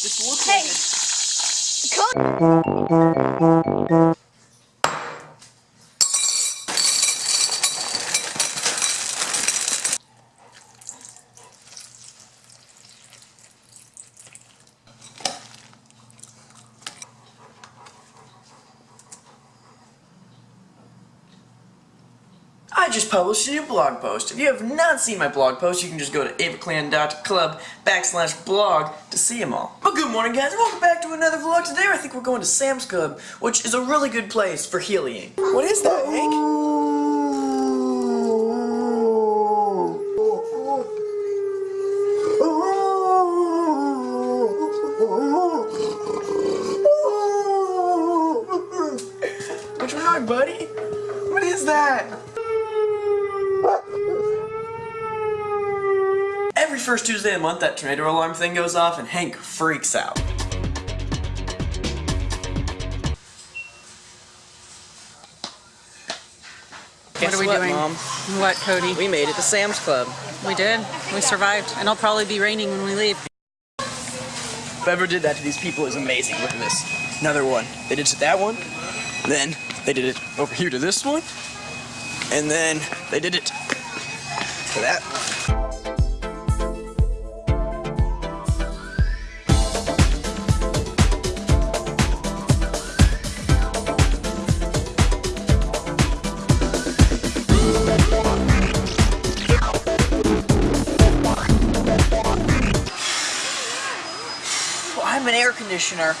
This looks Hey. I just published a new blog post. If you have not seen my blog post, you can just go to avaclan.club backslash blog to see them all. But good morning guys, welcome back to another vlog. Today I think we're going to Sam's Club, which is a really good place for healing. What is that, Hank? What's wrong, buddy? What is that? First Tuesday of the month, that tornado alarm thing goes off, and Hank freaks out. What are we doing? Mom? What, Cody? We made it to Sam's Club. We did. We survived. And it'll probably be raining when we leave. Whoever did that to these people is amazing. Look at this. Another one. They did it to that one. Then they did it over here to this one. And then they did it to that. Well, I'm an air conditioner.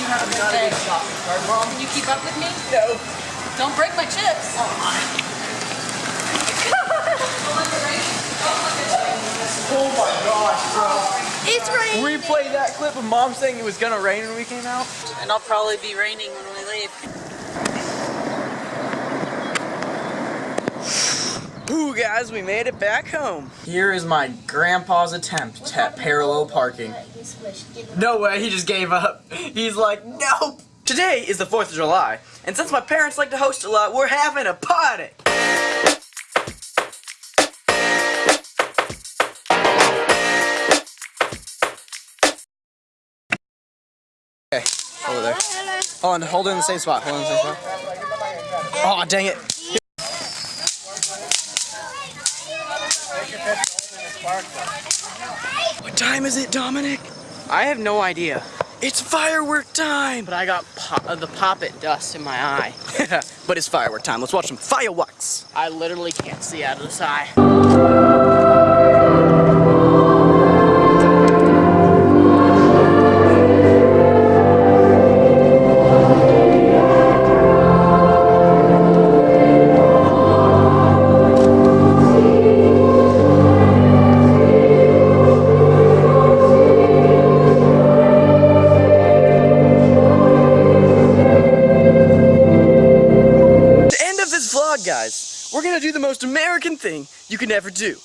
You. Have a good day. Can you keep up with me? No. Don't break my chips. Oh my gosh, bro. It's raining. Replay that clip of mom saying it was gonna rain when we came out. And it'll probably be raining when we leave. Ooh, guys, we made it back home. Here is my grandpa's attempt at parallel parking. No way, he just gave up. He's like, nope. Today is the 4th of July, and since my parents like to host a lot, we're having a party. Okay, over there. Oh, hold on, hold it in the same spot. Hold it in the same spot. Oh, dang it. What time is it, Dominic? I have no idea, It's firework time! but I got po- uh, the poppet dust in my eye. but it's firework time. Let's watch some fireworks. I literally can't see out of this eye. We're gonna do the most American thing you can ever do.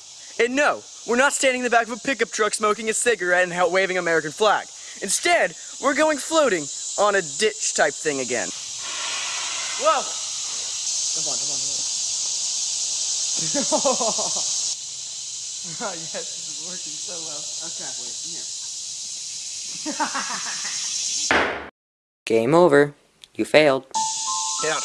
And no, we're not standing in the back of a pickup truck smoking a cigarette and out waving American flag. Instead, we're going floating on a ditch type thing again. Whoa! Come on, come on, come on. oh, yes, this is working so well. Okay, wait, here. Game over. You failed. Get out,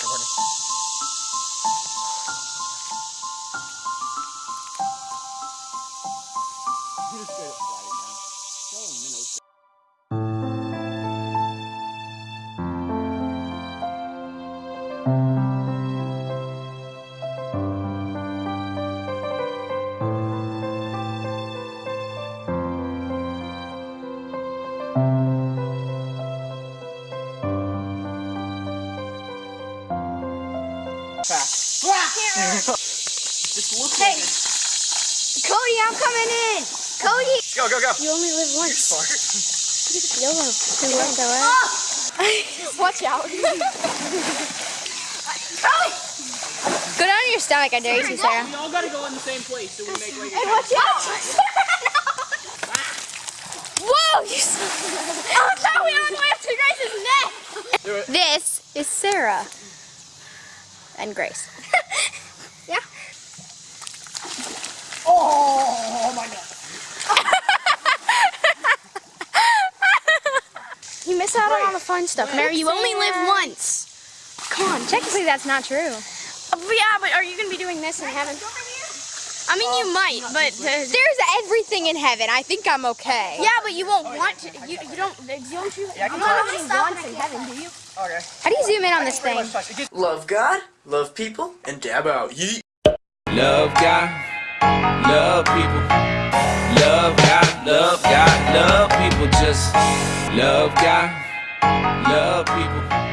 recording. This looks Hey. like it. Cody, I'm coming in. Cody. Go, go, go. You only live once. Smart. YOLO. Who wants ah! to Watch out. Go down on your stomach, I dare you to, Sarah. We all gotta go in the same place so we make like Hey, watch out! Whoa! You oh, no, we don't laugh to Grace's neck! This is Sarah. And Grace. yeah. Oh my god. You miss out on all the fun stuff. Mary, you only live once. Come on, technically that's not true. Uh, yeah, but are you going to be doing this in heaven? I mean, you might, but there's everything in heaven. I think I'm okay. Yeah, but you won't want to. You, you don't. Don't you? Yeah, I can you don't try. have any wants in heaven, do you? Okay. How do you zoom in on this thing? Love God, love people, and dab out. Yeet. Love God, love people. Love God, love God, love people. Just love God, love people.